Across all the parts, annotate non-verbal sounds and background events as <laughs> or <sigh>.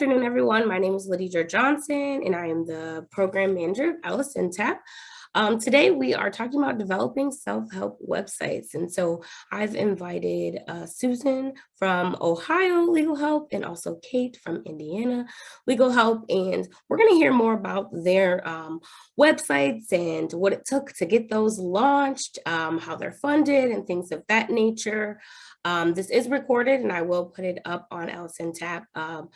afternoon, everyone. My name is Lydia Johnson, and I am the program manager of LSNTAP. Um, today, we are talking about developing self-help websites. And so I've invited uh, Susan from Ohio Legal Help and also Kate from Indiana Legal Help. And we're going to hear more about their um, websites and what it took to get those launched, um, how they're funded and things of that nature. Um, this is recorded and I will put it up on LSNTAP um,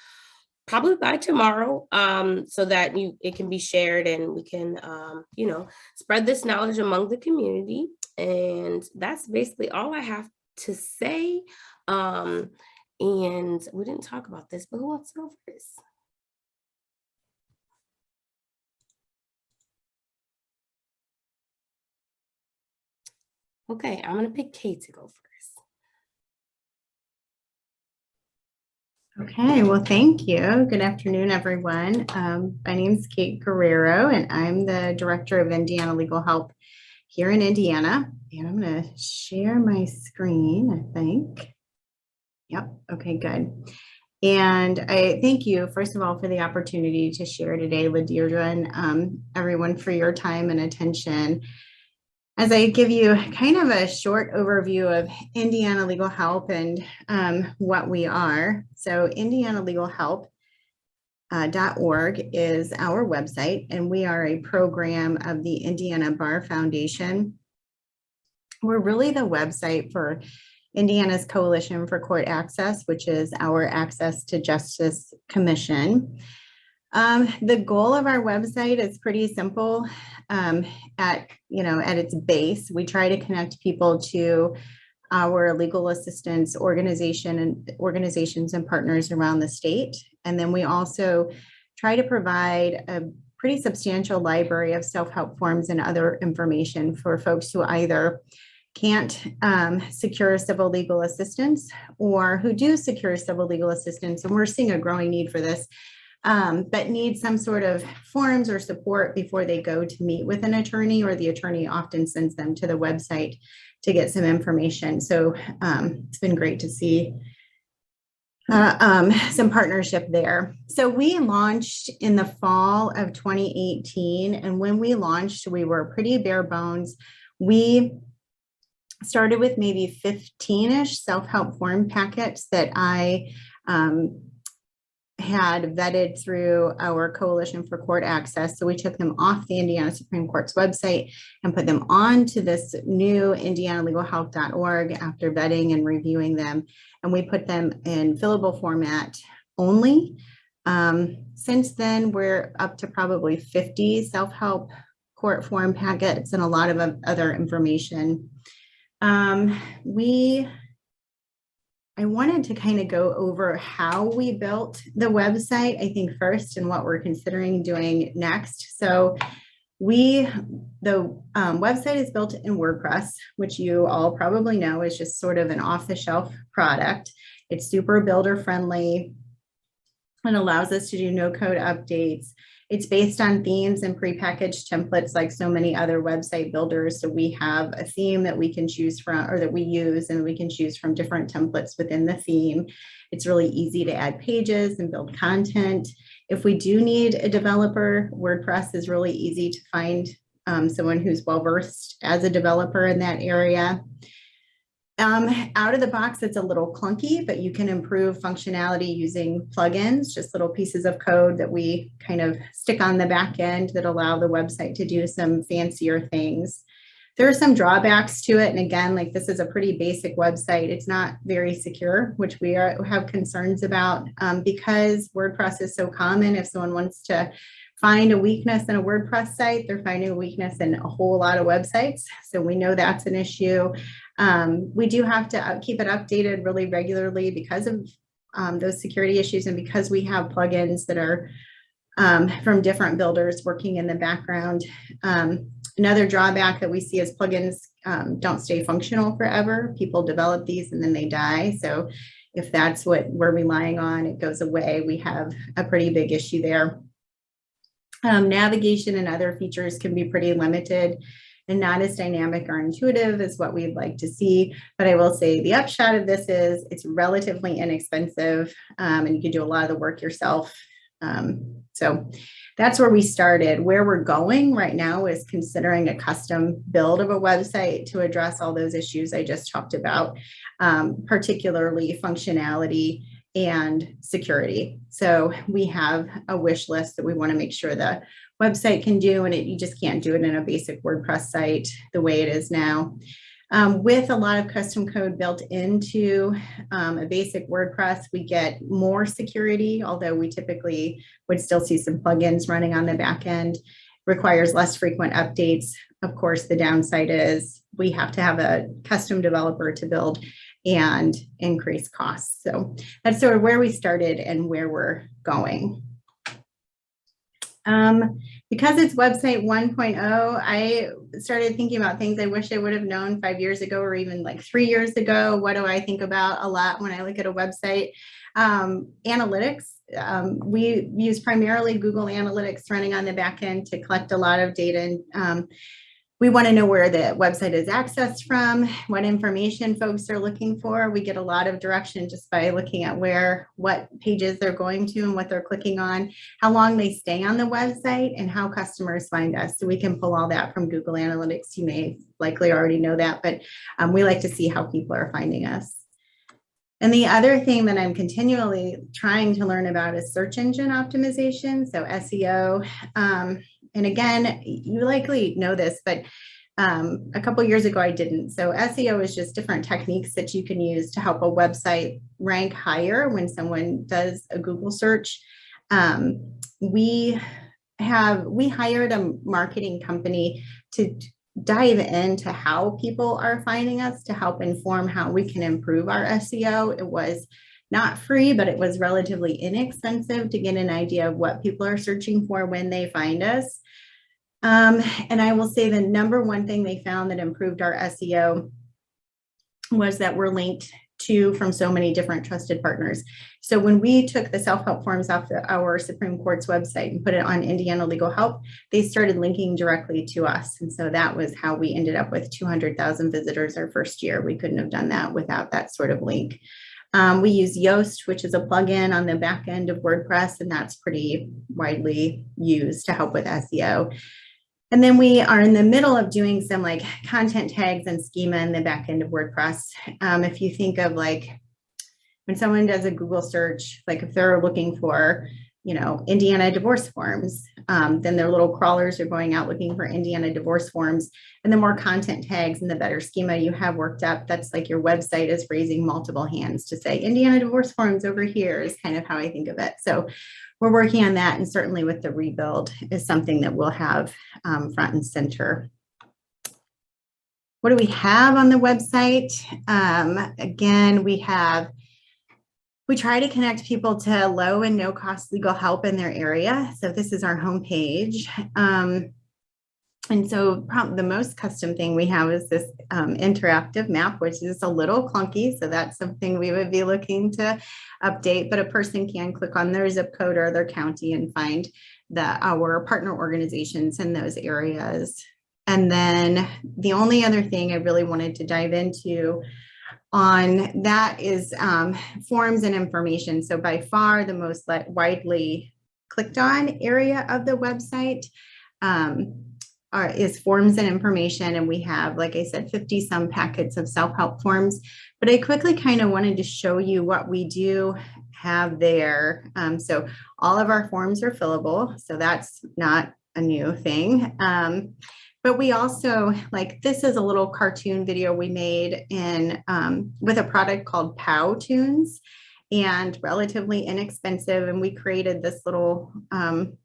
probably by tomorrow um, so that you it can be shared and we can, um, you know, spread this knowledge among the community. And that's basically all I have to say. Um, and we didn't talk about this, but who wants to go first? Okay, I'm gonna pick Kate to go first. Okay, well, thank you. Good afternoon, everyone. Um, my name is Kate Guerrero, and I'm the Director of Indiana Legal Help here in Indiana. And I'm going to share my screen, I think. Yep, okay, good. And I thank you, first of all, for the opportunity to share today, Ladidra, and um, everyone for your time and attention as I give you kind of a short overview of Indiana Legal Help and um, what we are. So Indiana Legal Help uh, .org is our website, and we are a program of the Indiana Bar Foundation. We're really the website for Indiana's Coalition for Court Access, which is our Access to Justice Commission. Um, the goal of our website is pretty simple. Um, at you know at its base, we try to connect people to our legal assistance organization and organizations and partners around the state. And then we also try to provide a pretty substantial library of self-help forms and other information for folks who either can't um, secure civil legal assistance or who do secure civil legal assistance. And we're seeing a growing need for this um, but need some sort of forms or support before they go to meet with an attorney or the attorney often sends them to the website to get some information. So um, it's been great to see uh, um, some partnership there. So we launched in the fall of 2018. And when we launched, we were pretty bare bones. We started with maybe 15-ish self-help form packets that I um, had vetted through our Coalition for Court Access. So we took them off the Indiana Supreme Court's website and put them on to this new indianalegalhelp.org after vetting and reviewing them. And we put them in fillable format only. Um, since then, we're up to probably 50 self-help court form packets and a lot of other information. Um, we I wanted to kind of go over how we built the website, I think first, and what we're considering doing next. So we, the um, website is built in WordPress, which you all probably know is just sort of an off-the-shelf product. It's super builder friendly and allows us to do no code updates. It's based on themes and prepackaged templates like so many other website builders. So we have a theme that we can choose from or that we use and we can choose from different templates within the theme. It's really easy to add pages and build content. If we do need a developer, WordPress is really easy to find um, someone who's well versed as a developer in that area. Um, out of the box, it's a little clunky, but you can improve functionality using plugins, just little pieces of code that we kind of stick on the back end that allow the website to do some fancier things. There are some drawbacks to it. And again, like this is a pretty basic website. It's not very secure, which we are, have concerns about um, because WordPress is so common. If someone wants to find a weakness in a WordPress site, they're finding a weakness in a whole lot of websites. So we know that's an issue. Um, we do have to keep it updated really regularly because of um, those security issues and because we have plugins that are um, from different builders working in the background. Um, another drawback that we see is plugins um, don't stay functional forever. People develop these and then they die. So if that's what we're relying on, it goes away. We have a pretty big issue there. Um, navigation and other features can be pretty limited and not as dynamic or intuitive as what we'd like to see. But I will say the upshot of this is it's relatively inexpensive um, and you can do a lot of the work yourself. Um, so that's where we started. Where we're going right now is considering a custom build of a website to address all those issues I just talked about, um, particularly functionality and security. So we have a wish list that we want to make sure the website can do, and it, you just can't do it in a basic WordPress site the way it is now. Um, with a lot of custom code built into um, a basic WordPress, we get more security, although we typically would still see some plugins running on the back end. Requires less frequent updates. Of course, the downside is we have to have a custom developer to build and increase costs. So that's sort of where we started and where we're going. Um, because it's website 1.0, I started thinking about things I wish I would have known five years ago or even like three years ago. What do I think about a lot when I look at a website? Um, analytics. Um, we use primarily Google Analytics running on the back end to collect a lot of data and um, we want to know where the website is accessed from, what information folks are looking for. We get a lot of direction just by looking at where, what pages they're going to and what they're clicking on, how long they stay on the website and how customers find us. So we can pull all that from Google Analytics. You may likely already know that, but um, we like to see how people are finding us. And the other thing that I'm continually trying to learn about is search engine optimization, so SEO. Um, and again, you likely know this, but um, a couple years ago I didn't. So SEO is just different techniques that you can use to help a website rank higher when someone does a Google search. Um, we have, we hired a marketing company to dive into how people are finding us to help inform how we can improve our SEO. It was not free, but it was relatively inexpensive to get an idea of what people are searching for when they find us. Um, and I will say the number one thing they found that improved our SEO was that we're linked to from so many different trusted partners. So when we took the self-help forms off the, our Supreme Court's website and put it on Indiana Legal Help, they started linking directly to us. And so that was how we ended up with 200,000 visitors our first year. We couldn't have done that without that sort of link. Um, we use Yoast, which is a plugin on the back end of WordPress, and that's pretty widely used to help with SEO. And then we are in the middle of doing some like content tags and schema in the back end of WordPress. Um, if you think of like when someone does a Google search, like if they're looking for you know, Indiana divorce forms. Um, then their little crawlers are going out looking for Indiana divorce forms. And the more content tags and the better schema you have worked up, that's like your website is raising multiple hands to say Indiana divorce forms over here is kind of how I think of it. So we're working on that and certainly with the rebuild is something that we'll have um, front and center. What do we have on the website? Um, again, we have we try to connect people to low and no cost legal help in their area. So this is our homepage. Um, and so probably the most custom thing we have is this um, interactive map, which is a little clunky. So that's something we would be looking to update, but a person can click on their zip code or their county and find the our partner organizations in those areas. And then the only other thing I really wanted to dive into on that is um, forms and information. So by far the most widely clicked on area of the website um, are, is forms and information. And we have, like I said, 50 some packets of self-help forms. But I quickly kind of wanted to show you what we do have there. Um, so all of our forms are fillable. So that's not a new thing. Um, but we also like this is a little cartoon video we made in um, with a product called Powtoons and relatively inexpensive. And we created this little um,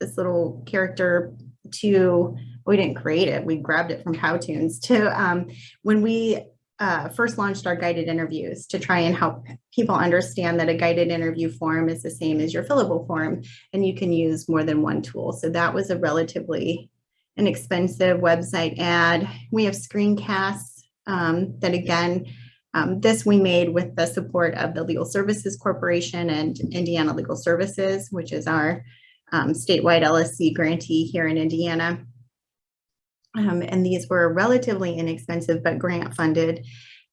this little character to we didn't create it, we grabbed it from Powtoons to um, when we uh, first launched our guided interviews to try and help people understand that a guided interview form is the same as your fillable form and you can use more than one tool. So that was a relatively an expensive website ad. We have screencasts um, that again, um, this we made with the support of the Legal Services Corporation and Indiana Legal Services, which is our um, statewide LSC grantee here in Indiana. Um, and these were relatively inexpensive, but grant funded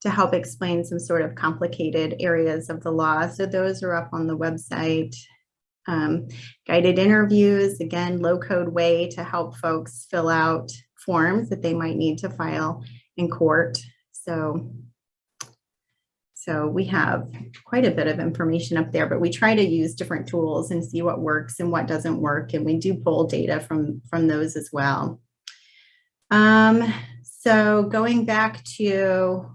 to help explain some sort of complicated areas of the law. So those are up on the website. Um, guided interviews, again, low code way to help folks fill out forms that they might need to file in court. So, so we have quite a bit of information up there, but we try to use different tools and see what works and what doesn't work. And we do pull data from, from those as well. Um, so going back to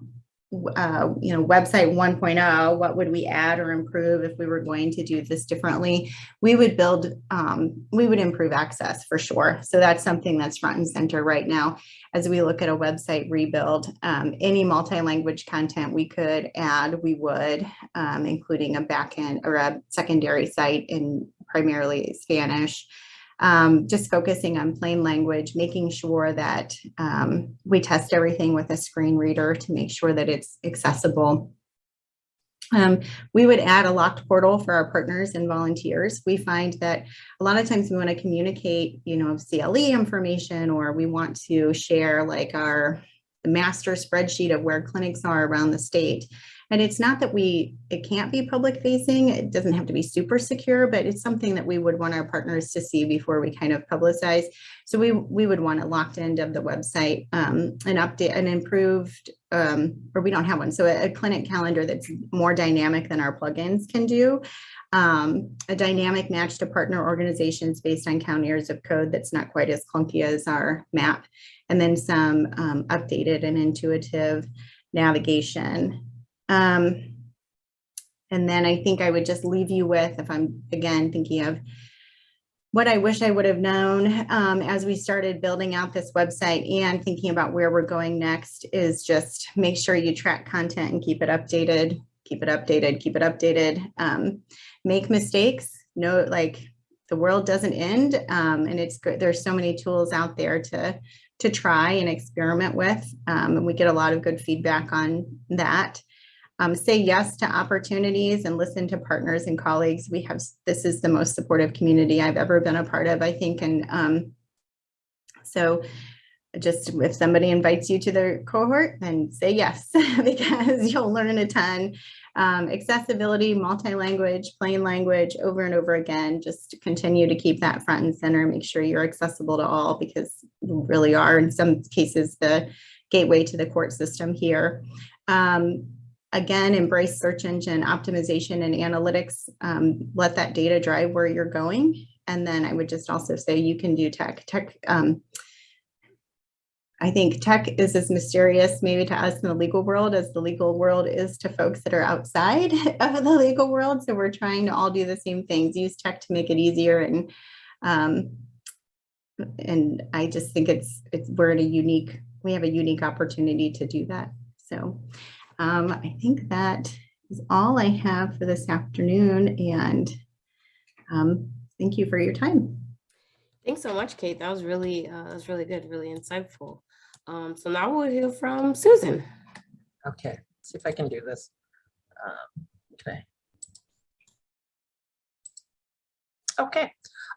uh, you know, website 1.0, what would we add or improve if we were going to do this differently? We would build, um, we would improve access for sure. So that's something that's front and center right now as we look at a website rebuild. Um, any multi-language content we could add, we would, um, including a backend or a secondary site in primarily Spanish um, just focusing on plain language, making sure that um, we test everything with a screen reader to make sure that it's accessible. Um, we would add a locked portal for our partners and volunteers. We find that a lot of times we want to communicate, you know, CLE information, or we want to share like our master spreadsheet of where clinics are around the state. And it's not that we, it can't be public facing, it doesn't have to be super secure, but it's something that we would want our partners to see before we kind of publicize. So we, we would want a locked end of the website, um, an update, an improved, um, or we don't have one. So a, a clinic calendar that's more dynamic than our plugins can do. Um, a dynamic match to partner organizations based on county or zip code that's not quite as clunky as our map. And then some um, updated and intuitive navigation um, and then I think I would just leave you with, if I'm again thinking of what I wish I would have known um, as we started building out this website and thinking about where we're going next is just make sure you track content and keep it updated, keep it updated, keep it updated. Um, make mistakes, know like the world doesn't end um, and it's good. There's so many tools out there to to try and experiment with. Um, and we get a lot of good feedback on that. Um, say yes to opportunities and listen to partners and colleagues. We have, this is the most supportive community I've ever been a part of, I think. And um, so just if somebody invites you to their cohort, then say yes, <laughs> because you'll learn a ton. Um, accessibility, multi-language, plain language, over and over again, just continue to keep that front and center, make sure you're accessible to all because you really are in some cases the gateway to the court system here. Um, again, embrace search engine optimization and analytics. Um, let that data drive where you're going. And then I would just also say you can do tech. Tech. Um, I think tech is as mysterious maybe to us in the legal world as the legal world is to folks that are outside <laughs> of the legal world. So we're trying to all do the same things, use tech to make it easier. And um, and I just think it's it's we're in a unique, we have a unique opportunity to do that. So um, I think that is all I have for this afternoon and um, thank you for your time. Thanks so much, Kate. That was really, uh, that was really good, really insightful. Um, so now we'll hear from Susan. Okay, see if I can do this. Um, okay. Okay,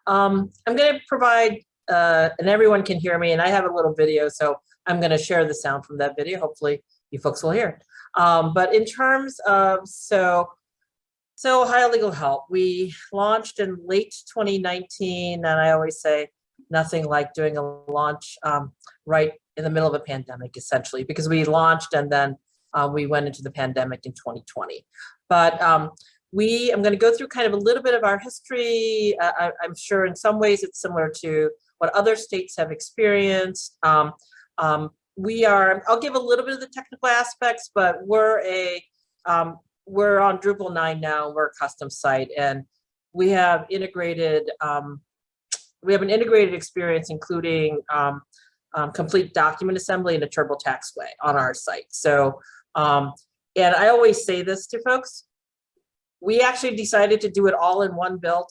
um, I'm going to provide, uh, and everyone can hear me, and I have a little video, so I'm going to share the sound from that video. Hopefully, you folks will hear it. Um, but in terms of, so, so Ohio Legal Help, we launched in late 2019, and I always say nothing like doing a launch um, right in the middle of a pandemic, essentially, because we launched and then uh, we went into the pandemic in 2020. But um, we, I'm going to go through kind of a little bit of our history. Uh, I, am sure in some ways it's similar to what other states have experienced. Um, um, we are, I'll give a little bit of the technical aspects, but we're a, um, we're on Drupal 9 now, we're a custom site, and we have integrated, um, we have an integrated experience, including um, um, complete document assembly in a TurboTax way on our site. So, um, and I always say this to folks, we actually decided to do it all in one build.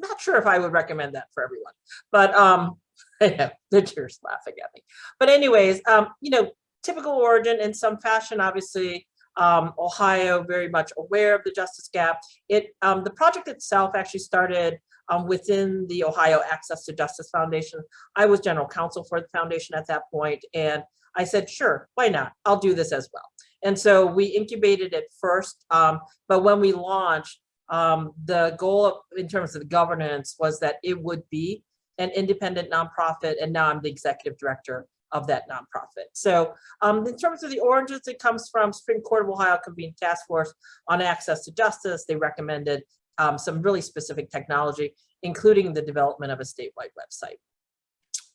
Not sure if I would recommend that for everyone, but um, <laughs> the tears laughing at me. But anyways, um, you know, typical origin in some fashion, obviously, um, Ohio very much aware of the justice gap. It, um, the project itself actually started um, within the Ohio Access to Justice Foundation. I was general counsel for the foundation at that point, and I said, sure, why not? I'll do this as well. And so we incubated it first, um, but when we launched, um, the goal in terms of the governance was that it would be an independent nonprofit, and now I'm the executive director of that nonprofit. So um, in terms of the oranges, it comes from Supreme Court of Ohio Convened Task Force on Access to Justice. They recommended um, some really specific technology, including the development of a statewide website.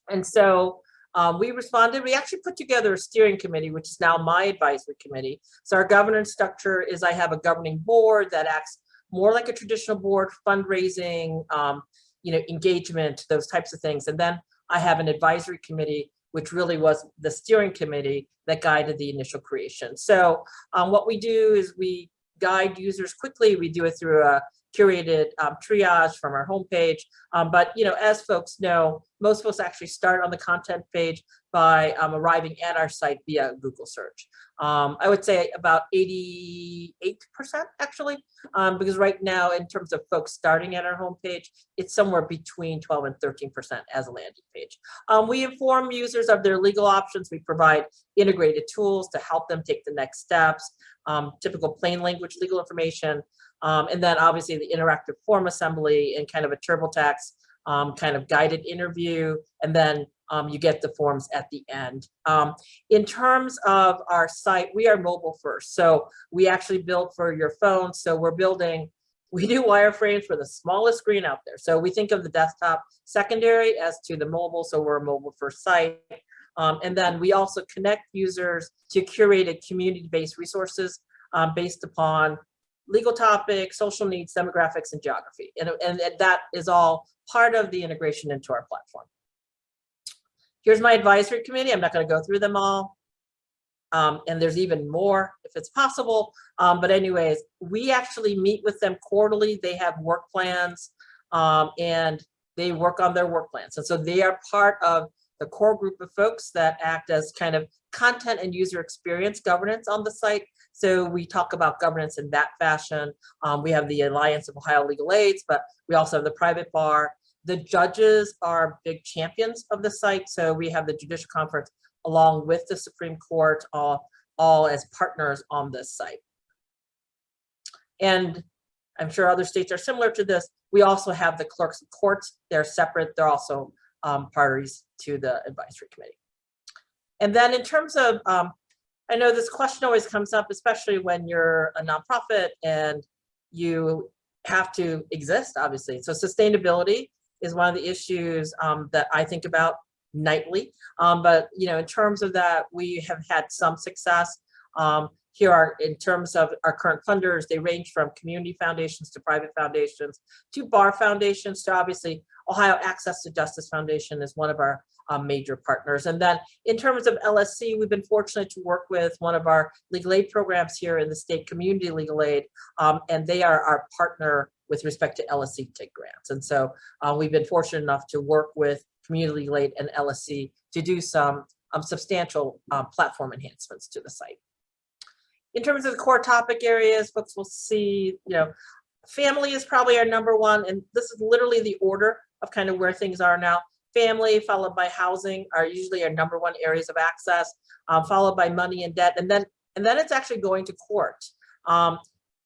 And so um, we responded, we actually put together a steering committee, which is now my advisory committee. So our governance structure is I have a governing board that acts more like a traditional board, fundraising, um, you know, engagement, those types of things. And then I have an advisory committee, which really was the steering committee that guided the initial creation. So um, what we do is we guide users quickly. We do it through a curated um, triage from our homepage. Um, but you know, as folks know, most folks actually start on the content page by um, arriving at our site via Google search. Um, I would say about 88% actually, um, because right now in terms of folks starting at our homepage, it's somewhere between 12 and 13% as a landing page. Um, we inform users of their legal options. We provide integrated tools to help them take the next steps, typical plain language legal information, um, and then obviously the interactive form assembly and kind of a TurboTax um, kind of guided interview. And then um, you get the forms at the end. Um, in terms of our site, we are mobile first. So we actually build for your phone. So we're building, we do wireframes for the smallest screen out there. So we think of the desktop secondary as to the mobile. So we're a mobile first site. Um, and then we also connect users to curated community-based resources um, based upon legal topics, social needs, demographics, and geography. And, and, and that is all part of the integration into our platform. Here's my advisory committee. I'm not going to go through them all. Um, and there's even more if it's possible. Um, but anyways, we actually meet with them quarterly. They have work plans um, and they work on their work plans. And so they are part of the core group of folks that act as kind of content and user experience governance on the site. So we talk about governance in that fashion. Um, we have the Alliance of Ohio Legal Aids, but we also have the private bar. The judges are big champions of the site. So we have the Judicial Conference along with the Supreme Court, all, all as partners on this site. And I'm sure other states are similar to this. We also have the clerks of courts. They're separate. They're also um, parties to the advisory committee. And then in terms of, um, I know this question always comes up, especially when you're a nonprofit and you have to exist, obviously. So sustainability is one of the issues um, that I think about nightly. Um, but you know, in terms of that, we have had some success. Um, here are, in terms of our current funders, they range from community foundations to private foundations to bar foundations to obviously Ohio Access to Justice Foundation is one of our um, major partners. And then in terms of LSC, we've been fortunate to work with one of our legal aid programs here in the state community legal aid, um, and they are our partner with respect to LSC grants. And so uh, we've been fortunate enough to work with community Late and LSC to do some um, substantial um, platform enhancements to the site. In terms of the core topic areas, folks will see, you know, family is probably our number one, and this is literally the order of kind of where things are now. Family followed by housing are usually our number one areas of access, um, followed by money and debt, and then and then it's actually going to court. Um,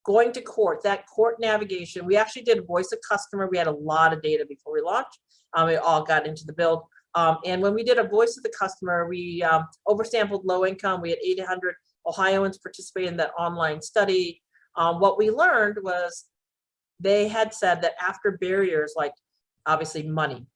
going to court, that court navigation, we actually did voice of customer. We had a lot of data before we launched. Um, it all got into the build. Um, and when we did a voice of the customer, we um, oversampled low income. We had 800 Ohioans participate in that online study. Um, what we learned was they had said that after barriers like obviously money,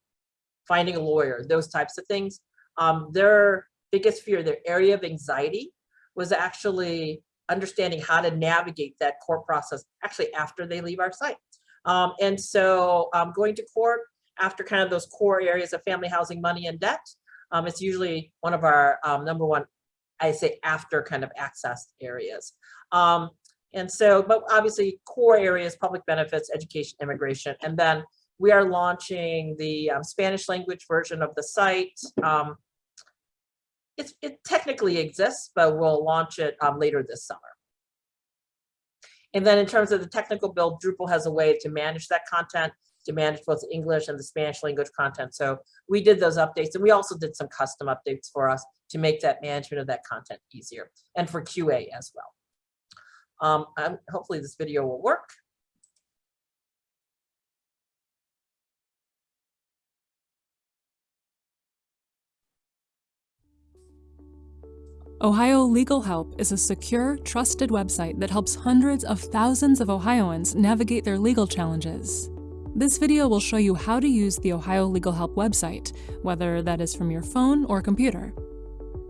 finding a lawyer, those types of things, um, their biggest fear, their area of anxiety was actually understanding how to navigate that court process actually after they leave our site. Um, and so um, going to court after kind of those core areas of family housing, money and debt, um, it's usually one of our um, number one I say after kind of access areas. Um, and so, but obviously core areas, public benefits, education, immigration, and then we are launching the um, Spanish language version of the site. It technically exists, but we'll launch it um, later this summer. And then in terms of the technical build, Drupal has a way to manage that content, to manage both the English and the Spanish language content. So we did those updates and we also did some custom updates for us to make that management of that content easier and for QA as well. Um, hopefully this video will work. Ohio Legal Help is a secure, trusted website that helps hundreds of thousands of Ohioans navigate their legal challenges. This video will show you how to use the Ohio Legal Help website, whether that is from your phone or computer.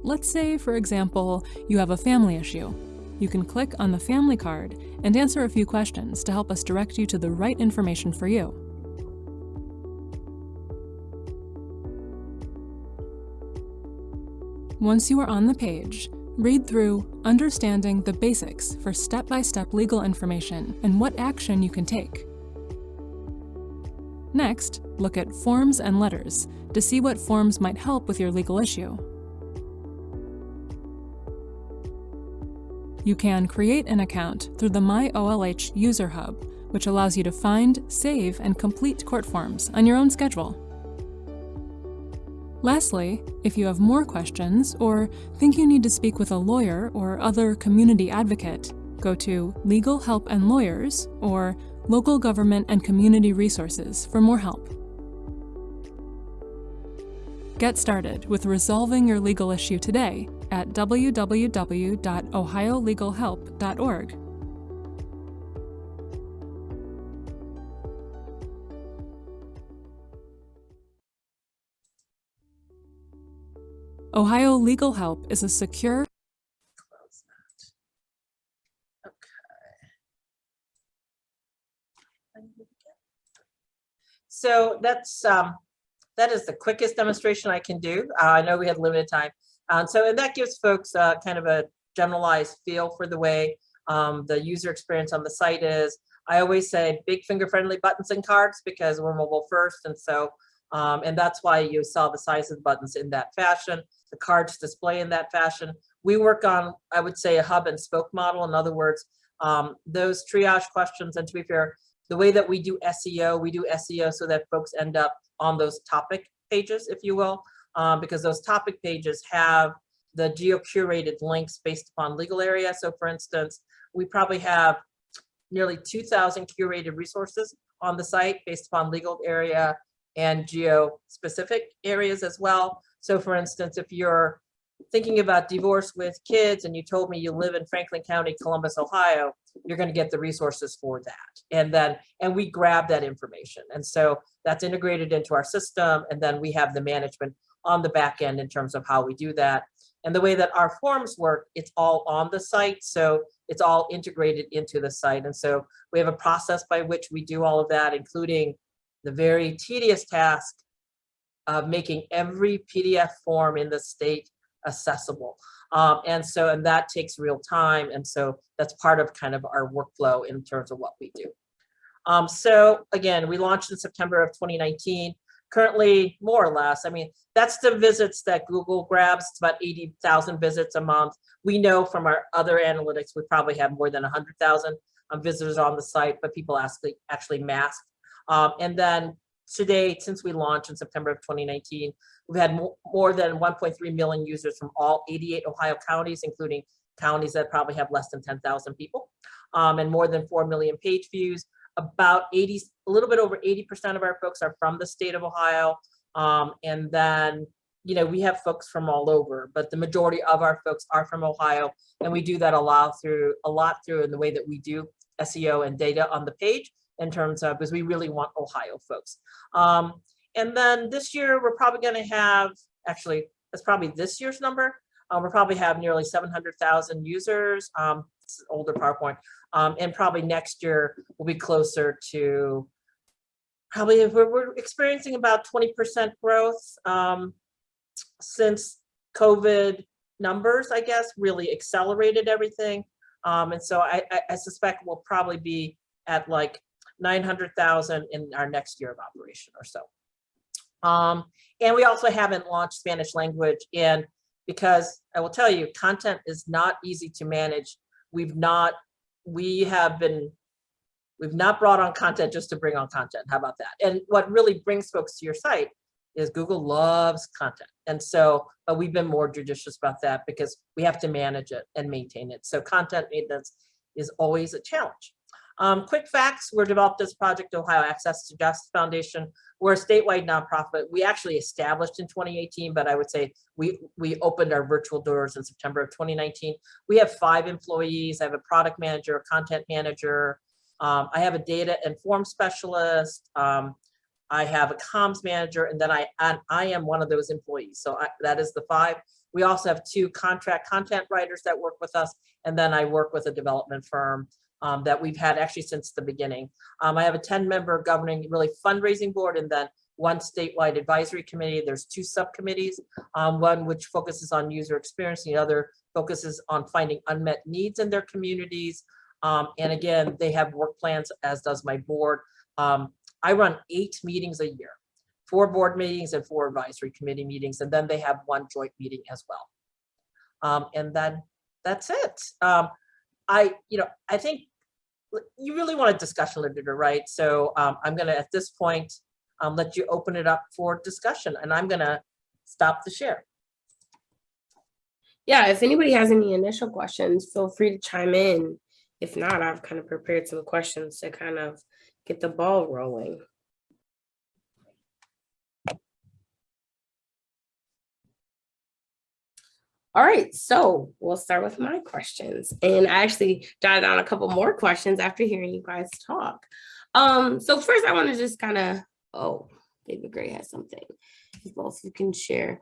Let's say, for example, you have a family issue. You can click on the family card and answer a few questions to help us direct you to the right information for you. Once you are on the page, read through Understanding the Basics for step-by-step legal information and what action you can take. Next, look at Forms and Letters to see what forms might help with your legal issue. You can create an account through the MyOLH User Hub, which allows you to find, save, and complete court forms on your own schedule. Lastly, if you have more questions or think you need to speak with a lawyer or other community advocate, go to Legal Help and Lawyers or Local Government and Community Resources for more help. Get started with resolving your legal issue today at www.ohiolegalhelp.org. Ohio Legal Help is a secure Close that. Okay. So that's, um, that is the quickest demonstration I can do. Uh, I know we had limited time. Um, so, and that gives folks, uh, kind of a generalized feel for the way, um, the user experience on the site is. I always say big finger friendly buttons and cards because we're mobile first. And so, um, and that's why you saw the size of the buttons in that fashion, the cards display in that fashion. We work on, I would say, a hub and spoke model. In other words, um, those triage questions, and to be fair, the way that we do SEO, we do SEO so that folks end up on those topic pages, if you will, um, because those topic pages have the geo-curated links based upon legal area. So for instance, we probably have nearly 2,000 curated resources on the site based upon legal area and geo-specific areas as well. So for instance, if you're thinking about divorce with kids and you told me you live in Franklin County, Columbus, Ohio, you're going to get the resources for that. And then, and we grab that information. And so that's integrated into our system. And then we have the management on the back end in terms of how we do that. And the way that our forms work, it's all on the site. So it's all integrated into the site. And so we have a process by which we do all of that, including the very tedious task of making every PDF form in the state accessible. Um, and so, and that takes real time. And so that's part of kind of our workflow in terms of what we do. Um, so again, we launched in September of 2019. Currently, more or less, I mean, that's the visits that Google grabs. It's about 80,000 visits a month. We know from our other analytics, we probably have more than 100,000 um, visitors on the site, but people actually, actually mask. Um, and then to date, since we launched in September of 2019, we've had mo more than 1.3 million users from all 88 Ohio counties, including counties that probably have less than 10,000 people, um, and more than 4 million page views. About 80, a little bit over 80% of our folks are from the state of Ohio. Um, and then, you know, we have folks from all over, but the majority of our folks are from Ohio. And we do that a lot through, a lot through in the way that we do SEO and data on the page in terms of, because we really want Ohio folks. Um, and then this year, we're probably going to have, actually, that's probably this year's number. Uh, we'll probably have nearly 700,000 users, um, older PowerPoint, um, and probably next year we'll be closer to, probably if we're, we're experiencing about 20% growth um, since COVID numbers, I guess, really accelerated everything. Um, and so I, I, I suspect we'll probably be at like 900,000 in our next year of operation or so. Um, and we also haven't launched Spanish language in because I will tell you, content is not easy to manage. We've not we have been, we've not brought on content just to bring on content. How about that? And what really brings folks to your site is Google loves content. And so, but we've been more judicious about that because we have to manage it and maintain it. So content maintenance is always a challenge. Um, quick facts, we're developed as Project Ohio Access to Justice Foundation. We're a statewide nonprofit. We actually established in 2018, but I would say we, we opened our virtual doors in September of 2019. We have five employees. I have a product manager, a content manager. Um, I have a data and form specialist. Um, I have a comms manager, and then I, and I am one of those employees. So I, that is the five. We also have two contract content writers that work with us, and then I work with a development firm um, that we've had actually since the beginning. Um, I have a 10-member governing really fundraising board and then one statewide advisory committee. There's two subcommittees, um, one which focuses on user experience, the other focuses on finding unmet needs in their communities. Um, and again, they have work plans, as does my board. Um, I run eight meetings a year, four board meetings and four advisory committee meetings, and then they have one joint meeting as well. Um, and then that's it. Um, I, you know, I think you really want a discussion literature, right? So um, I'm gonna, at this point, um, let you open it up for discussion and I'm gonna stop the share. Yeah, if anybody has any initial questions, feel free to chime in. If not, I've kind of prepared some questions to kind of get the ball rolling. All right, so we'll start with my questions. And I actually jotted down a couple more questions after hearing you guys talk. Um, so first I want to just kind of, oh, David Gray has something. If Both you can share.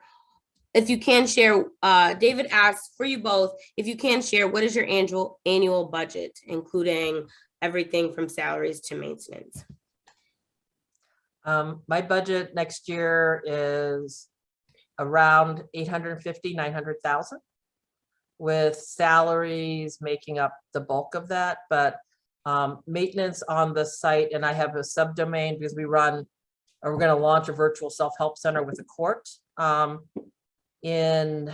If you can share, uh, David asks for you both, if you can share, what is your annual annual budget, including everything from salaries to maintenance? Um, my budget next year is around 850, 900,000 with salaries making up the bulk of that, but um, maintenance on the site, and I have a subdomain because we run, or we're gonna launch a virtual self-help center with a court um, in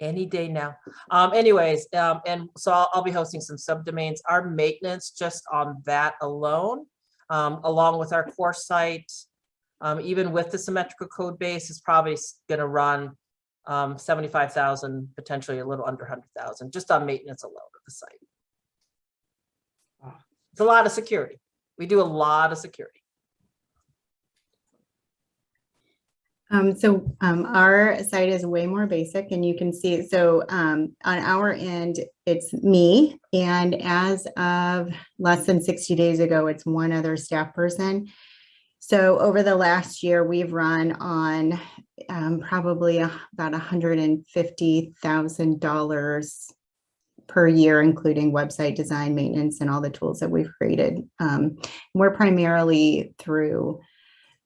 any day now. Um, anyways, um, and so I'll, I'll be hosting some subdomains. Our maintenance just on that alone, um, along with our core site, um, even with the symmetrical code base is probably gonna run um, 75,000, potentially a little under 100,000, just on maintenance alone of the site. Wow. It's a lot of security. We do a lot of security. Um, so, um, our site is way more basic and you can see, so, um, on our end, it's me. And as of less than sixty days ago, it's one other staff person. So over the last year, we've run on, um, probably about hundred and fifty thousand dollars per year, including website design, maintenance, and all the tools that we've created. Um, we're primarily through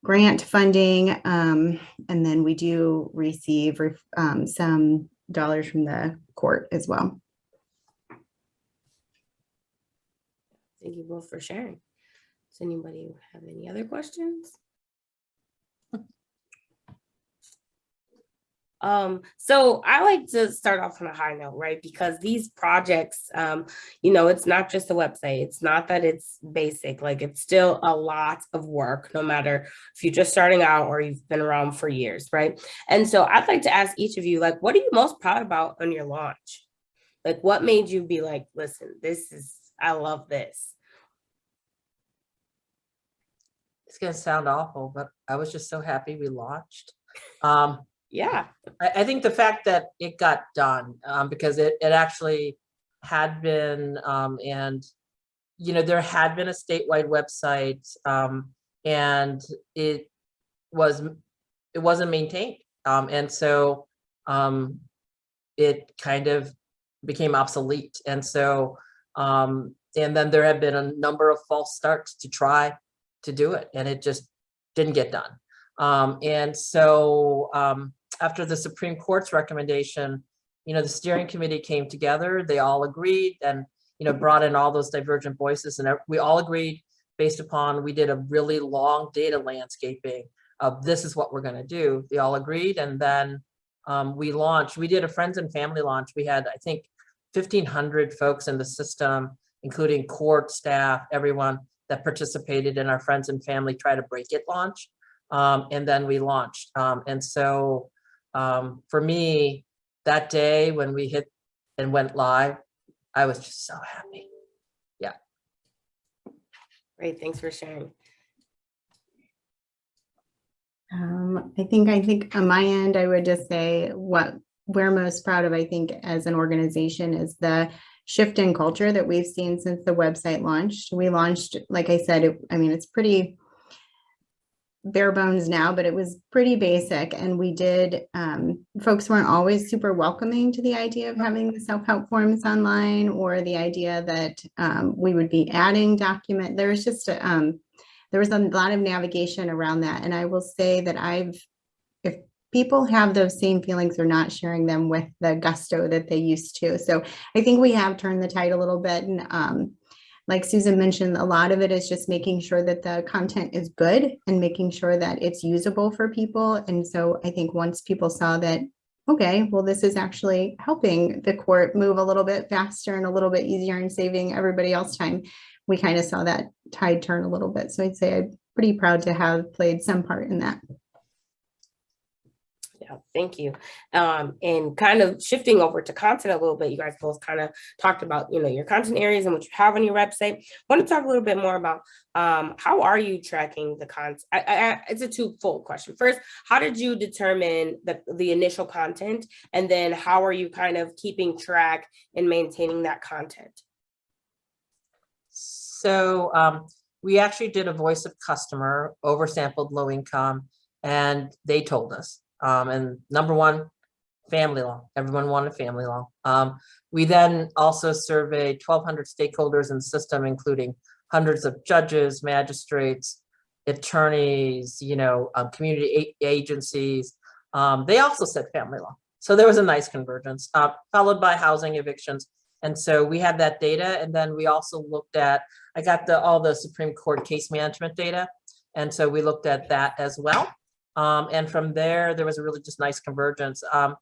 grant funding, um, and then we do receive um, some dollars from the court as well. Thank you both for sharing. Does anybody have any other questions? Um, so I like to start off on a high note, right? Because these projects, um, you know, it's not just a website. It's not that it's basic, like it's still a lot of work, no matter if you're just starting out or you've been around for years, right? And so I'd like to ask each of you, like, what are you most proud about on your launch? Like, what made you be like, listen, this is, I love this. It's gonna sound awful, but I was just so happy we launched. Um, Yeah. I, I think the fact that it got done, um, because it, it actually had been, um, and, you know, there had been a statewide website, um, and it was, it wasn't maintained. Um, and so, um, it kind of became obsolete. And so, um, and then there have been a number of false starts to try to do it, and it just didn't get done. Um, and so, um, after the Supreme Court's recommendation, you know, the steering committee came together, they all agreed and, you know, brought in all those divergent voices and we all agreed based upon, we did a really long data landscaping of this is what we're gonna do. They all agreed and then um, we launched, we did a friends and family launch. We had, I think, fifteen hundred folks in the system, including court staff, everyone that participated in our friends and family try to break it launch. Um, and then we launched. Um, and so, um, for me, that day when we hit and went live, I was just so happy. Yeah. Great, thanks for sharing. Um, I think, I think on my end, I would just say what we're most proud of, I think, as an organization is the shift in culture that we've seen since the website launched. We launched, like I said, it, I mean, it's pretty bare bones now, but it was pretty basic. And we did, um, folks weren't always super welcoming to the idea of having the self-help forms online or the idea that um, we would be adding document. There was just, a, um, there was a lot of navigation around that. And I will say that I've, people have those same feelings, they're not sharing them with the gusto that they used to. So I think we have turned the tide a little bit. And um, like Susan mentioned, a lot of it is just making sure that the content is good and making sure that it's usable for people. And so I think once people saw that, okay, well, this is actually helping the court move a little bit faster and a little bit easier and saving everybody else time, we kind of saw that tide turn a little bit. So I'd say I'm pretty proud to have played some part in that. Thank you. Um, and kind of shifting over to content a little bit, you guys both kind of talked about, you know, your content areas and what you have on your website. want to talk a little bit more about um, how are you tracking the content? It's a two-fold question. First, how did you determine the, the initial content? And then how are you kind of keeping track and maintaining that content? So um, we actually did a voice of customer, oversampled low income, and they told us. Um, and number one, family law. Everyone wanted family law. Um, we then also surveyed 1,200 stakeholders in the system, including hundreds of judges, magistrates, attorneys, you know, um, community agencies. Um, they also said family law. So there was a nice convergence, uh, followed by housing evictions. And so we had that data. And then we also looked at, I got the all the Supreme Court case management data. And so we looked at that as well. Um, and from there, there was a really just nice convergence, um,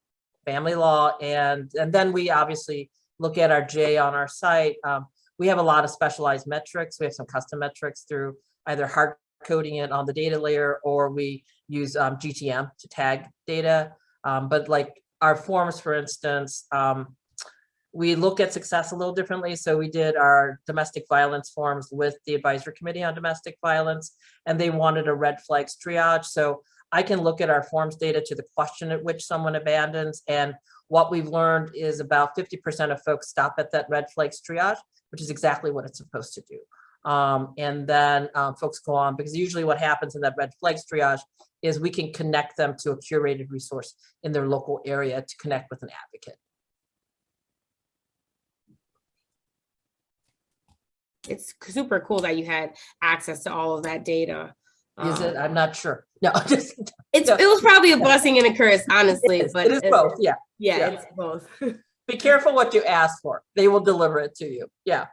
family law. And, and then we obviously look at our J on our site. Um, we have a lot of specialized metrics. We have some custom metrics through either hard coding it on the data layer or we use um, GTM to tag data. Um, but like our forms, for instance, um, we look at success a little differently. So we did our domestic violence forms with the advisory committee on domestic violence, and they wanted a red flags triage. So I can look at our forms data to the question at which someone abandons. And what we've learned is about 50% of folks stop at that red flags triage, which is exactly what it's supposed to do. Um, and then um, folks go on because usually what happens in that red flags triage is we can connect them to a curated resource in their local area to connect with an advocate. It's super cool that you had access to all of that data. Is it? Um, I'm not sure. <laughs> No, just. It's, no. it was probably a blessing and a curse, honestly, It is, but it is both, yeah. Yeah, yeah. it's both. <laughs> Be careful what you ask for. They will deliver it to you. Yeah.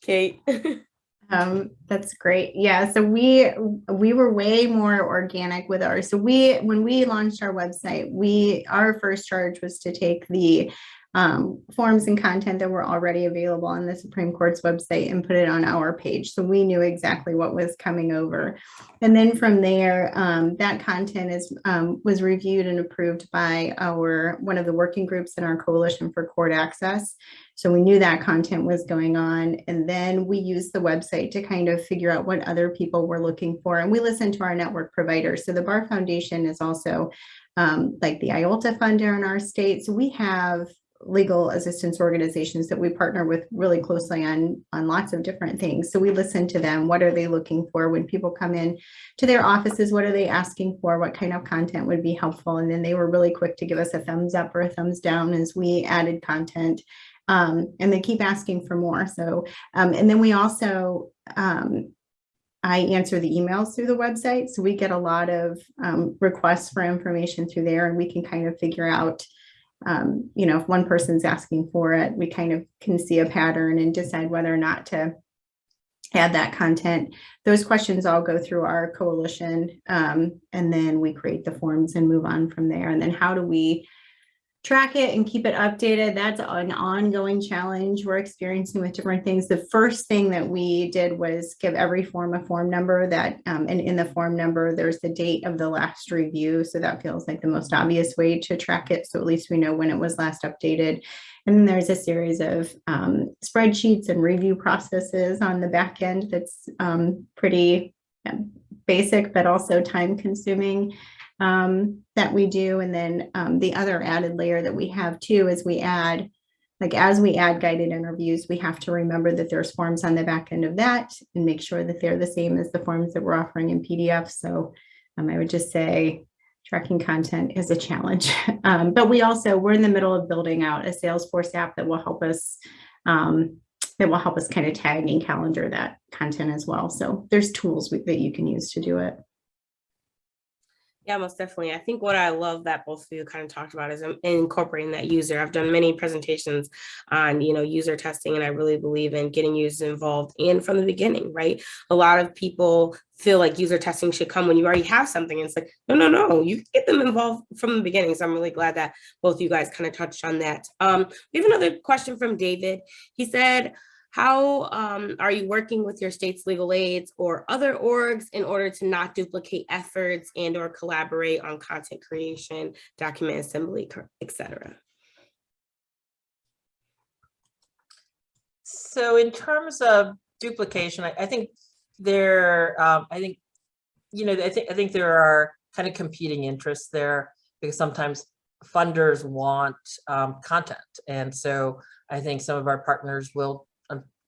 Kate. <laughs> Um, that's great. Yeah, so we we were way more organic with ours. So we when we launched our website, we our first charge was to take the um, forms and content that were already available on the Supreme Court's website and put it on our page. So we knew exactly what was coming over. And then from there, um, that content is um, was reviewed and approved by our one of the working groups in our Coalition for Court Access. So we knew that content was going on. And then we used the website to kind of figure out what other people were looking for. And we listened to our network providers. So the Bar Foundation is also um, like the IOLTA funder in our state. So we have legal assistance organizations that we partner with really closely on on lots of different things. So we listen to them. What are they looking for? When people come in to their offices what are they asking for? What kind of content would be helpful? And then they were really quick to give us a thumbs up or a thumbs down as we added content um, and they keep asking for more. So um, and then we also um, I answer the emails through the website. So we get a lot of um, requests for information through there and we can kind of figure out um, you know, if one person's asking for it, we kind of can see a pattern and decide whether or not to add that content. Those questions all go through our coalition, um, and then we create the forms and move on from there. And then how do we track it and keep it updated. That's an ongoing challenge we're experiencing with different things. The first thing that we did was give every form a form number that, um, and in the form number, there's the date of the last review. So that feels like the most obvious way to track it. So at least we know when it was last updated. And then there's a series of um, spreadsheets and review processes on the back end that's um, pretty basic, but also time consuming um, that we do. And then um, the other added layer that we have too is we add, like as we add guided interviews, we have to remember that there's forms on the back end of that and make sure that they're the same as the forms that we're offering in PDF. So um, I would just say tracking content is a challenge. <laughs> Um, but we also, we're in the middle of building out a Salesforce app that will help us um, that will help us kind of tag and calendar that content as well. So there's tools that you can use to do it. Yeah, most definitely. I think what I love that both of you kind of talked about is incorporating that user. I've done many presentations on, you know, user testing, and I really believe in getting users involved and from the beginning, right? A lot of people feel like user testing should come when you already have something. And it's like, no, no, no, you get them involved from the beginning. So I'm really glad that both you guys kind of touched on that. Um, we have another question from David. He said, how um, are you working with your state's legal aids or other orgs in order to not duplicate efforts and or collaborate on content creation, document assembly, et cetera? So in terms of duplication, I, I think there, um, I think, you know, I think, I think there are kind of competing interests there because sometimes funders want um, content. And so I think some of our partners will,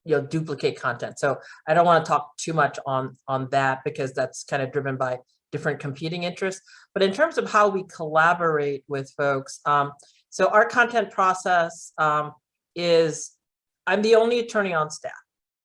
you know, duplicate content. So I don't want to talk too much on, on that because that's kind of driven by different competing interests. But in terms of how we collaborate with folks, um, so our content process um, is, I'm the only attorney on staff.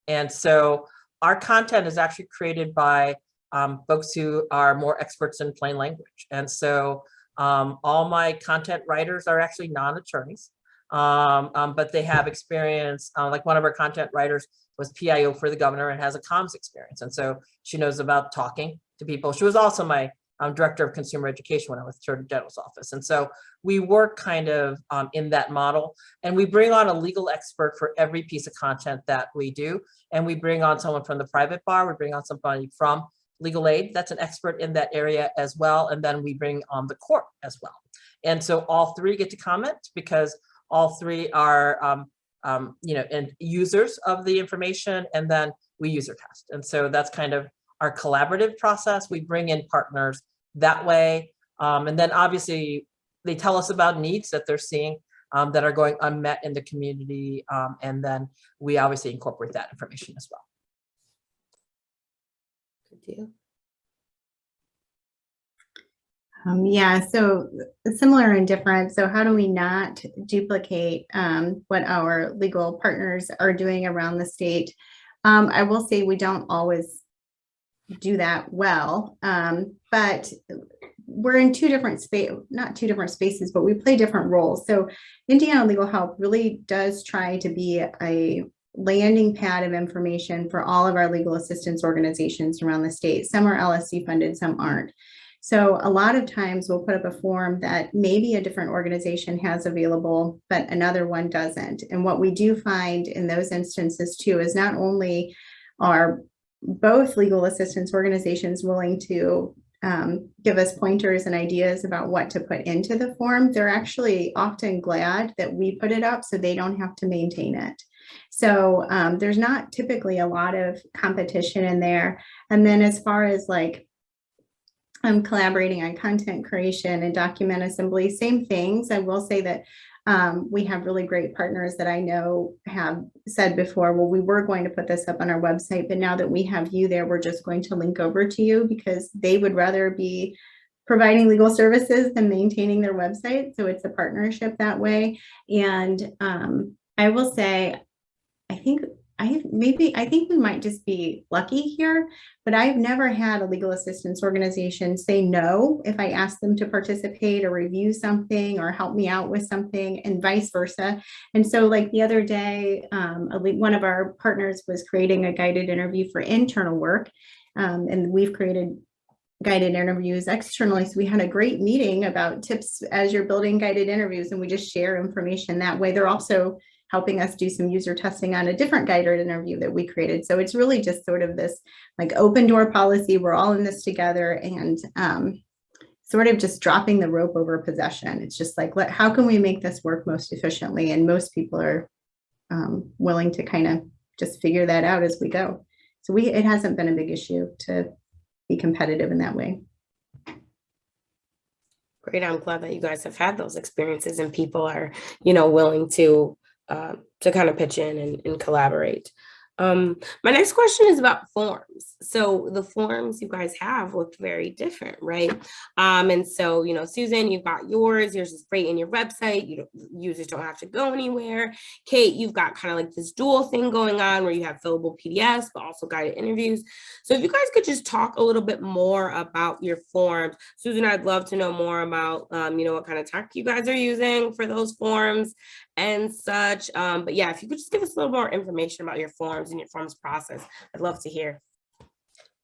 And so our content is actually created by um, folks who are more experts in plain language. And so um, all my content writers are actually non-attorneys, um, um, but they have experience, uh, like one of our content writers was PIO for the governor and has a comms experience. And so she knows about talking to people. She was also my um, director of consumer education when I was Attorney General's office. And so we work kind of um, in that model and we bring on a legal expert for every piece of content that we do. And we bring on someone from the private bar, we bring on somebody from legal aid that's an expert in that area as well. And then we bring on the court as well. And so all three get to comment because all three are, um, um, you know, and users of the information and then we user test. And so that's kind of our collaborative process. We bring in partners that way. Um, and then obviously they tell us about needs that they're seeing um, that are going unmet in the community. Um, and then we obviously incorporate that information as well. Good deal. Um, yeah, so similar and different. So how do we not duplicate um, what our legal partners are doing around the state? Um, I will say we don't always do that well, um, but we're in two different space, not two different spaces, but we play different roles. So Indiana Legal Help really does try to be a landing pad of information for all of our legal assistance organizations around the state. Some are LSC funded, some aren't. So a lot of times we'll put up a form that maybe a different organization has available, but another one doesn't. And what we do find in those instances too is not only are both legal assistance organizations willing to um, give us pointers and ideas about what to put into the form, they're actually often glad that we put it up so they don't have to maintain it. So um, there's not typically a lot of competition in there. And then as far as like I'm collaborating on content creation and document assembly, same things. I will say that um, we have really great partners that I know have said before, well, we were going to put this up on our website, but now that we have you there, we're just going to link over to you because they would rather be providing legal services than maintaining their website. So it's a partnership that way. And um, I will say, I think I maybe I think we might just be lucky here, but I've never had a legal assistance organization say no if I ask them to participate or review something or help me out with something and vice versa. And so like the other day, um, one of our partners was creating a guided interview for internal work. Um, and we've created guided interviews externally. So we had a great meeting about tips as you're building guided interviews and we just share information that way. They're also helping us do some user testing on a different guided interview that we created. So it's really just sort of this like open door policy. We're all in this together and um, sort of just dropping the rope over possession. It's just like, let, how can we make this work most efficiently? And most people are um, willing to kind of just figure that out as we go. So we, it hasn't been a big issue to be competitive in that way. Great, I'm glad that you guys have had those experiences and people are, you know, willing to uh, to kind of pitch in and, and collaborate. Um, my next question is about forms. So the forms you guys have look very different, right? Um, and so, you know, Susan, you've got yours, yours is great in your website. You don't, users don't have to go anywhere. Kate, you've got kind of like this dual thing going on where you have fillable PDFs, but also guided interviews. So if you guys could just talk a little bit more about your forms. Susan, I'd love to know more about, um, you know, what kind of tech you guys are using for those forms and such. Um, but yeah, if you could just give us a little more information about your forms and your forms process, I'd love to hear.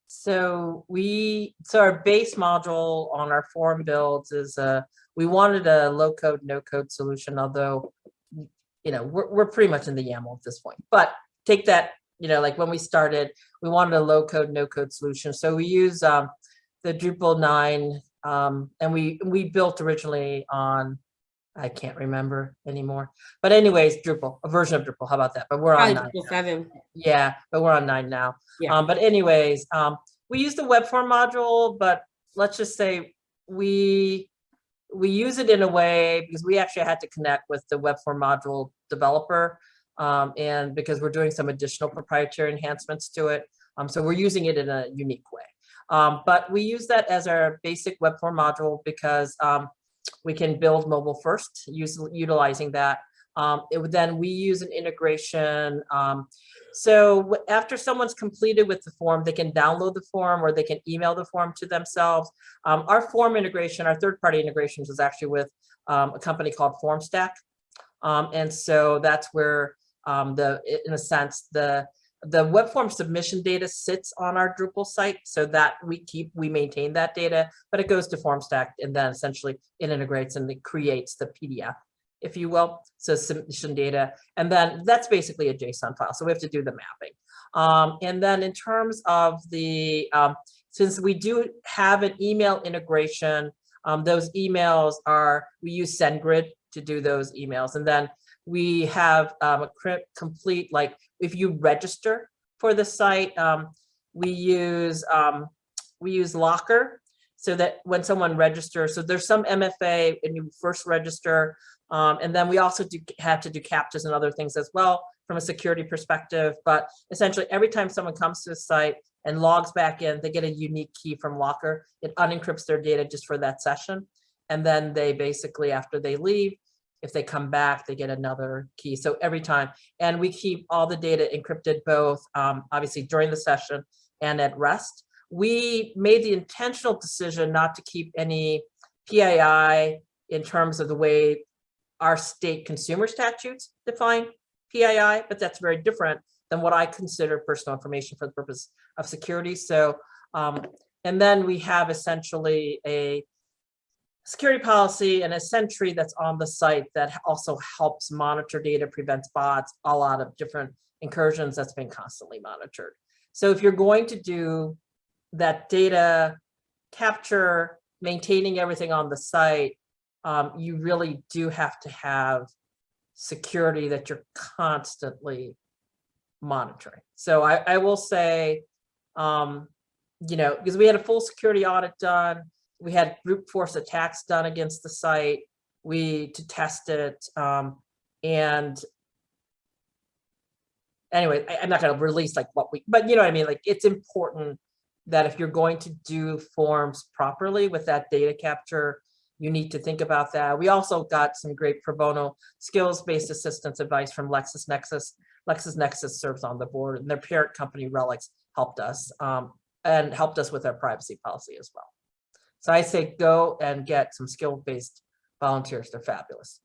So we, so our base module on our form builds is, uh, we wanted a low code, no code solution, although, you know, we're, we're pretty much in the YAML at this point, but take that, you know, like when we started, we wanted a low code, no code solution. So we use, um, the Drupal nine, um, and we, we built originally on, I can't remember anymore, but anyways, Drupal, a version of Drupal, how about that? But we're on Probably nine. Now. seven. Yeah, but we're on nine now. Yeah. Um, but anyways, um, we use the web form module, but let's just say we we use it in a way because we actually had to connect with the web form module developer. Um, and because we're doing some additional proprietary enhancements to it. Um, so we're using it in a unique way. Um, but we use that as our basic web form module because um, we can build mobile first, use, utilizing that. Um, it would then we use an integration. Um, so after someone's completed with the form, they can download the form or they can email the form to themselves. Um, our form integration, our third-party integrations is actually with um, a company called FormStack. Um, and so that's where um, the, in a sense, the the web form submission data sits on our Drupal site so that we keep, we maintain that data, but it goes to FormStack and then essentially it integrates and it creates the PDF, if you will. So submission data, and then that's basically a JSON file. So we have to do the mapping. Um, and then in terms of the, um, since we do have an email integration, um, those emails are, we use SendGrid to do those emails. And then we have um, a complete, like if you register for the site, um, we use um, we use Lockr so that when someone registers, so there's some MFA and you first register, um, and then we also do have to do CAPTCHAs and other things as well from a security perspective. But essentially, every time someone comes to the site and logs back in, they get a unique key from Lockr. It unencrypts their data just for that session, and then they basically after they leave, if they come back, they get another key. So every time, and we keep all the data encrypted both um, obviously during the session and at rest. We made the intentional decision not to keep any PII in terms of the way our state consumer statutes define PII, but that's very different than what I consider personal information for the purpose of security. So, um, and then we have essentially a security policy and a sentry that's on the site that also helps monitor data, prevents bots, a lot of different incursions that's been constantly monitored. So if you're going to do that data capture, maintaining everything on the site, um, you really do have to have security that you're constantly monitoring. So I, I will say, um, you know, because we had a full security audit done, we had brute force attacks done against the site, we to test it, um, and anyway, I, am not going to release like what we, but you know what I mean. Like it's important that if you're going to do forms properly with that data capture, you need to think about that. We also got some great pro bono skills-based assistance advice from LexisNexis. LexisNexis serves on the board, and their parent company RELX helped us um, and helped us with our privacy policy as well. So I say go and get some skill-based volunteers. They're fabulous.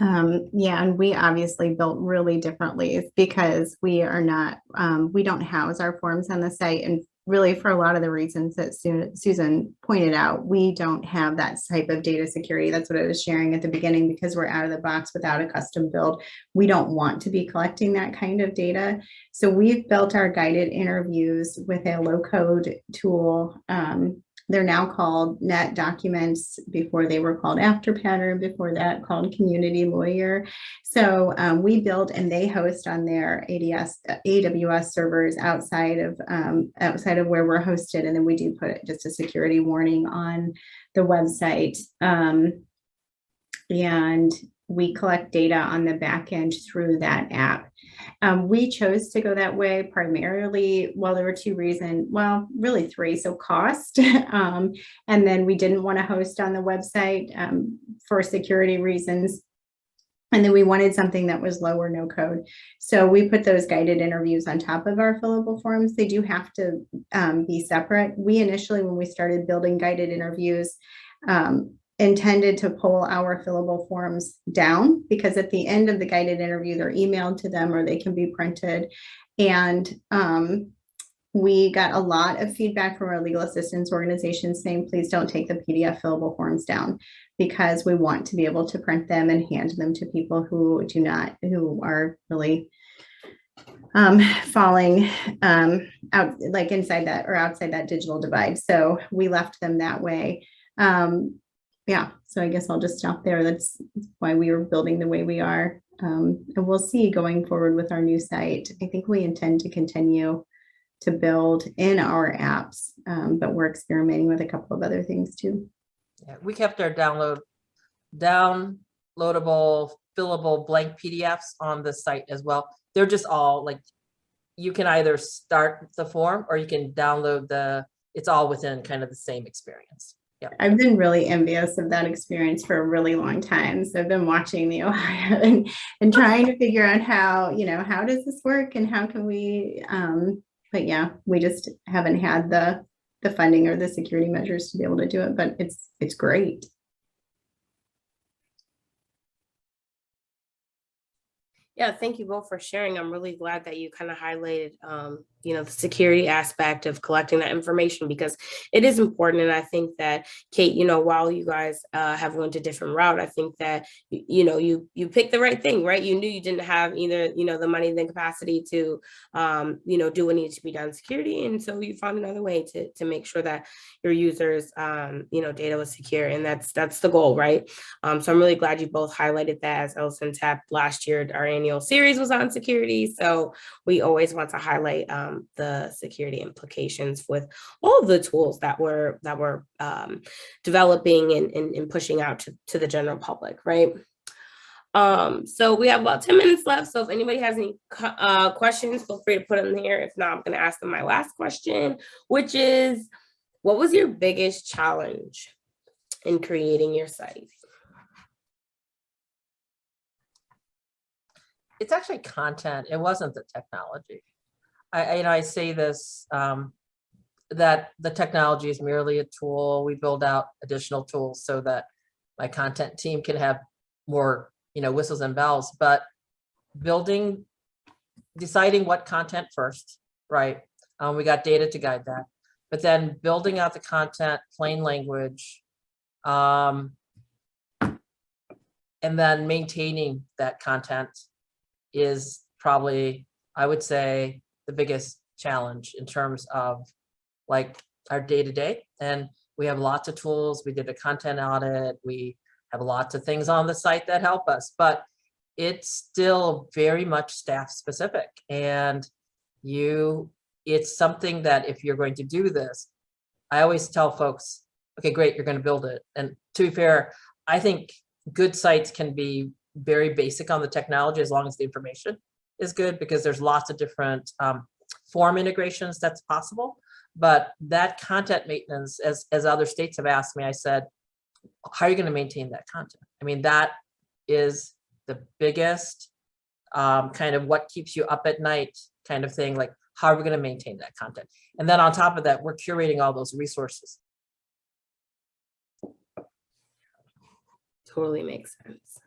Um, yeah, and we obviously built really differently because we are not, um, we don't house our forms on the site and really for a lot of the reasons that Susan pointed out, we don't have that type of data security. That's what I was sharing at the beginning because we're out of the box without a custom build. We don't want to be collecting that kind of data. So we've built our guided interviews with a low code tool. Um, they're now called NetDocuments. Before they were called Afterpattern before that called community lawyer. So um, we build and they host on their ads aws servers outside of um, outside of where we're hosted. And then we do put just a security warning on the website. Um, and we collect data on the back end through that app um, we chose to go that way primarily, well, there were two reasons, well, really three. So cost, <laughs> um, and then we didn't want to host on the website um, for security reasons. And then we wanted something that was low or no code. So we put those guided interviews on top of our fillable forms. They do have to um, be separate. We initially, when we started building guided interviews, um, intended to pull our fillable forms down because at the end of the guided interview, they're emailed to them or they can be printed. And um, we got a lot of feedback from our legal assistance organization saying, please don't take the PDF fillable forms down because we want to be able to print them and hand them to people who do not, who are really um, falling um, out like inside that or outside that digital divide. So we left them that way. Um, yeah, so I guess I'll just stop there. That's why we are building the way we are. Um, and we'll see going forward with our new site. I think we intend to continue to build in our apps, um, but we're experimenting with a couple of other things too. Yeah, we kept our download, downloadable, fillable blank PDFs on the site as well. They're just all like, you can either start the form or you can download the, it's all within kind of the same experience. Yeah. I've been really envious of that experience for a really long time. So I've been watching the <laughs> Ohio and, and trying to figure out how, you know, how does this work and how can we, um, but yeah, we just haven't had the, the funding or the security measures to be able to do it, but it's, it's great. Yeah, thank you both for sharing. I'm really glad that you kind of highlighted, um, you know, the security aspect of collecting that information because it is important. And I think that Kate, you know, while you guys uh, have went a different route, I think that, you, you know, you you picked the right thing, right? You knew you didn't have either, you know, the money, the capacity to, um, you know, do what needs to be done security. And so you found another way to, to make sure that your users, um, you know, data was secure. And that's that's the goal, right? Um, so I'm really glad you both highlighted that as LSNTAP last year, our annual series was on security. So we always want to highlight um, the security implications with all the tools that we're that we're um, developing and, and, and, pushing out to, to the general public, right? Um, so we have about 10 minutes left. So if anybody has any uh, questions, feel free to put them here. If not, I'm going to ask them my last question, which is, what was your biggest challenge in creating your site? It's actually content. It wasn't the technology. I, you know, I say this, um, that the technology is merely a tool. We build out additional tools so that my content team can have more, you know, whistles and bells, but building, deciding what content first, right? Um, we got data to guide that, but then building out the content, plain language, um, and then maintaining that content is probably, I would say, the biggest challenge in terms of like our day to day. And we have lots of tools. We did a content audit. We have lots of things on the site that help us, but it's still very much staff specific. And you, it's something that if you're going to do this, I always tell folks, okay, great, you're going to build it. And to be fair, I think good sites can be very basic on the technology as long as the information is good because there's lots of different um, form integrations that's possible. But that content maintenance, as, as other states have asked me, I said, how are you going to maintain that content? I mean, that is the biggest um, kind of what keeps you up at night kind of thing. Like, how are we going to maintain that content? And then on top of that, we're curating all those resources. Totally makes sense.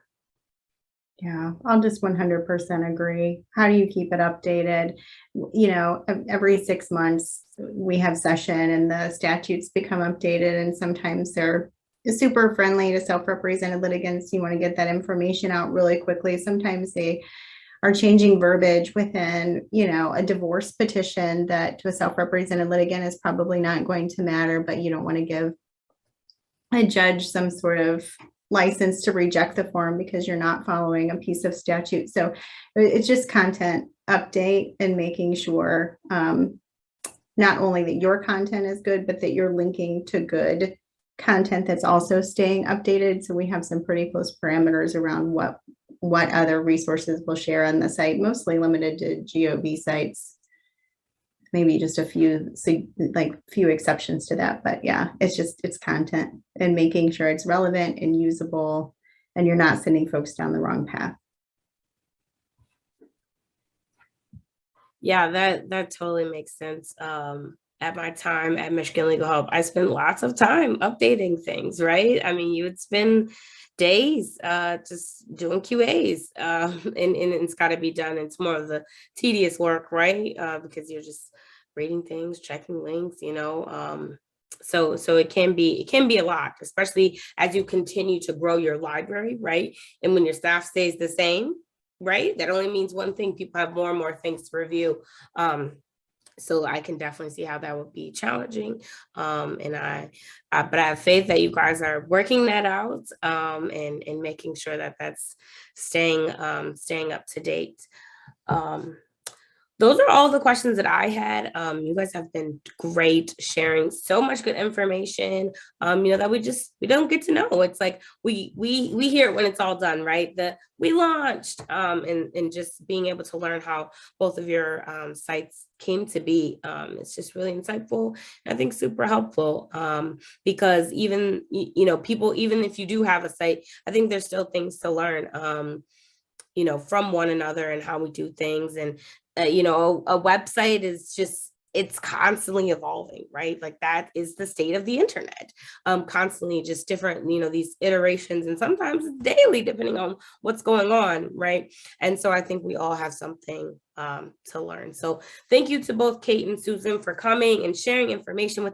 Yeah, I'll just one hundred percent agree. How do you keep it updated? You know, every six months, we have session and the statutes become updated and sometimes they're super friendly to self-represented litigants. You want to get that information out really quickly. Sometimes they are changing verbiage within, you know, a divorce petition that to a self-represented litigant is probably not going to matter, but you don't want to give a judge some sort of license to reject the form because you're not following a piece of statute. So it's just content update and making sure um, not only that your content is good, but that you're linking to good content that's also staying updated. So we have some pretty close parameters around what what other resources we'll share on the site, mostly limited to GOB sites. Maybe just a few, like few exceptions to that, but yeah, it's just, it's content and making sure it's relevant and usable and you're not sending folks down the wrong path. Yeah, that that totally makes sense. Um, at my time at Michigan Legal Help, I spent lots of time updating things, right? I mean, you would spend days uh, just doing QAs, uh, <laughs> and, and it's got to be done. It's more of the tedious work, right? Uh, because you're just reading things, checking links, you know. Um, so so it can be it can be a lot, especially as you continue to grow your library, right? And when your staff stays the same, right? That only means one thing. People have more and more things to review. Um, so I can definitely see how that would be challenging. Um, and I, uh, but I have faith that you guys are working that out um, and and making sure that that's staying um, staying up to date. Um, those are all the questions that I had. Um, you guys have been great sharing so much good information. Um, you know that we just we don't get to know. It's like we we we hear it when it's all done, right? That we launched um, and and just being able to learn how both of your um, sites came to be. Um, it's just really insightful. I think super helpful um, because even you know people even if you do have a site, I think there's still things to learn. Um, you know from one another and how we do things and uh, you know a, website is just it's constantly evolving right? Like that is the state of the internet. Um constantly just different you know these iterations and sometimes daily depending on what's going on right? And so i think we all have something um to learn. So thank you to both kate and susan for coming and sharing information with us